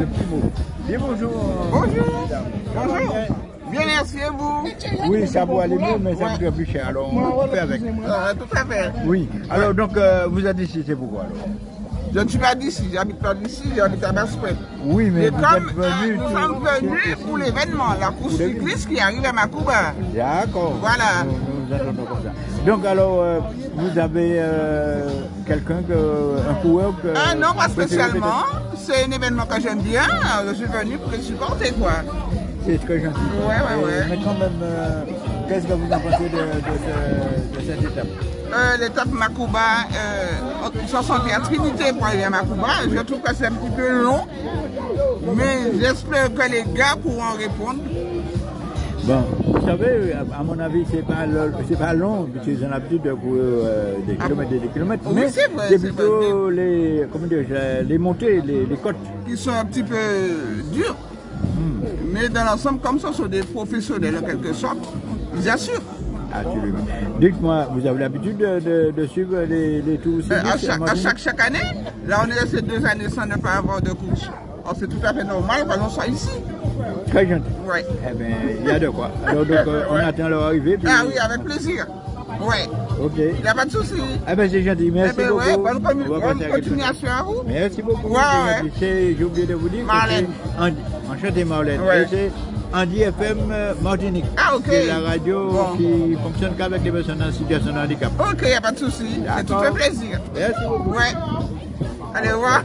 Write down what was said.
de petits mots. Bien bonjour. Bonjour. Bonjour. Bien, merci et vous? Oui, ça peut aller mieux, mais ça coûte plus cher. Alors, on fait avec. Euh, tout à fait. Oui. Alors, donc, euh, vous êtes ici, c'est pourquoi alors? Je ne suis pas d'ici, j'habite pas d'ici, j'habite à Basse-Ouest. Oui, mais Et vous comme êtes euh, venu. nous sommes venus pour l'événement, la course cycliste qui arrive à Macouba. D'accord. Voilà. Nous attendons comme ça. Donc, alors, euh, vous avez euh, quelqu'un, que, un coureur que. Ah non, pas spécialement. C'est un événement que j'aime bien. Je suis venu pour le supporter, quoi. C'est très gentil. Ouais, ouais, ouais. Mais quand même, euh, qu'est-ce que vous en pensez de, de, ce- de cette étape? Euh, L'étape Macouba, euh, ils s'en sont bien Trinité pour aller à Macouba. Je trouve que c'est un petit peu long. Mais j'espère que les gars pourront répondre. Bon, vous savez, à mon avis, c'est pas pas long, parce qu'ils ont l'habitude de courir euh, des kilomètres et des kilomètres, Oui, mais c'est plutôt les, comment dire, les montées, les, les côtes. qui sont un petit peu durs. Mais dans l'ensemble, comme ça, sont des professionnels en quelque sorte, ils assurent. Absolument. Dites-moi, vous avez l'habitude de, de- de suivre les, les tours Euh, à, chaque, à chaque, chaque année, là on est resté deux années sans ne pas avoir de course. Alors c'est tout à fait normal qu'on soit ici. Très gentil. Ouais. Eh bien, il y a de quoi. Alors, donc, on attend leur arrivée. puis- Ah oui, avec plaisir. Ouais, Ok. il n'y a pas de souci. Ah ben, c'est gentil. Eh Merci ben beaucoup. ouais, bonne, continuation à vous. Merci beaucoup. Ouais, J'ai oublié de vous dire Marlène. que Andy. Enchanté Marlène. Ouais. Et c'est Andy FM euh, Martinique. Ah, ok. C'est la radio Bon. qui fonctionne qu'avec les personnes en situation de handicap. Ok, il n'y a pas de souci. C'est tout fait plaisir. Merci beaucoup. Ouais. Allez, au revoir.